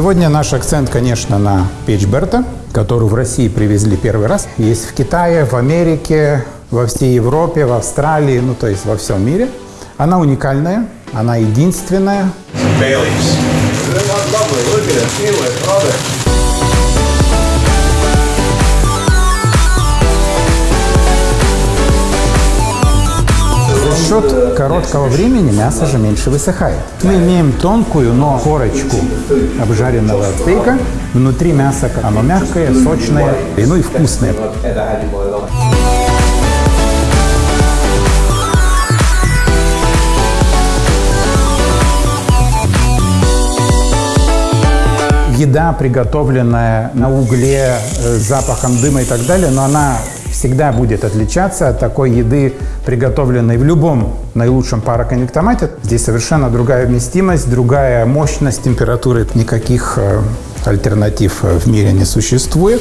Сегодня наш акцент, конечно, на печь Берта, которую в России привезли первый раз. Есть в Китае, в Америке, во всей Европе, в Австралии, ну то есть во всем мире. Она уникальная, она единственная. Baileys. Счет короткого времени мясо же меньше высыхает. Мы имеем тонкую, но корочку обжаренного стейка. Внутри мясо оно мягкое, сочное, и, ну и вкусное. еда, приготовленная на угле, э, с запахом дыма и так далее, но она всегда будет отличаться от такой еды, приготовленной в любом наилучшем пароконвектомате. Здесь совершенно другая вместимость, другая мощность температуры. Никаких э, альтернатив э, в мире не существует.